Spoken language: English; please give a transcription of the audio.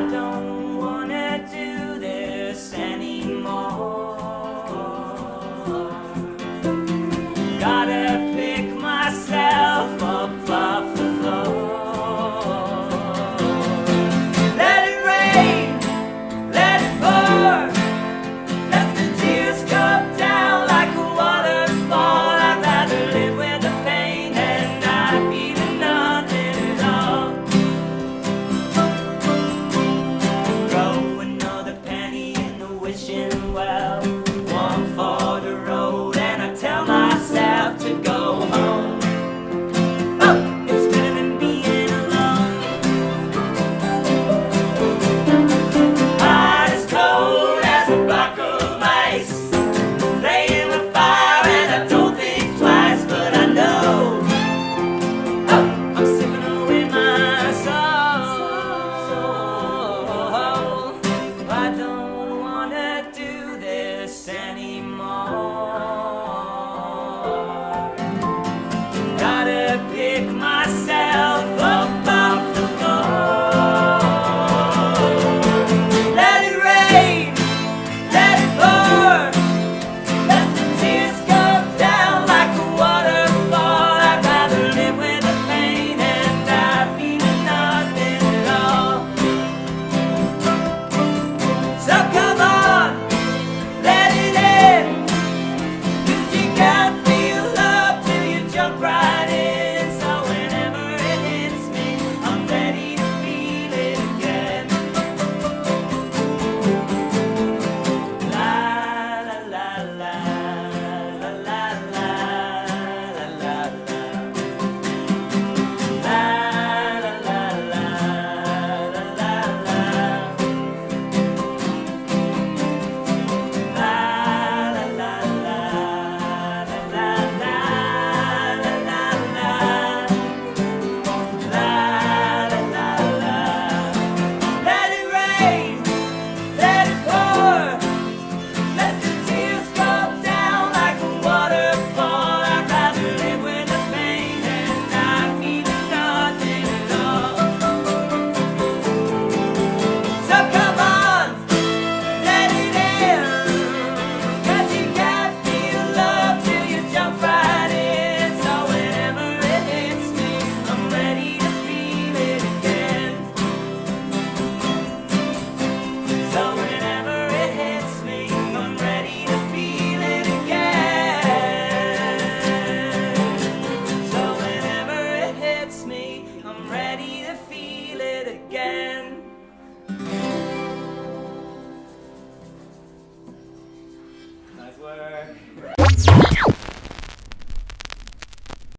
I don't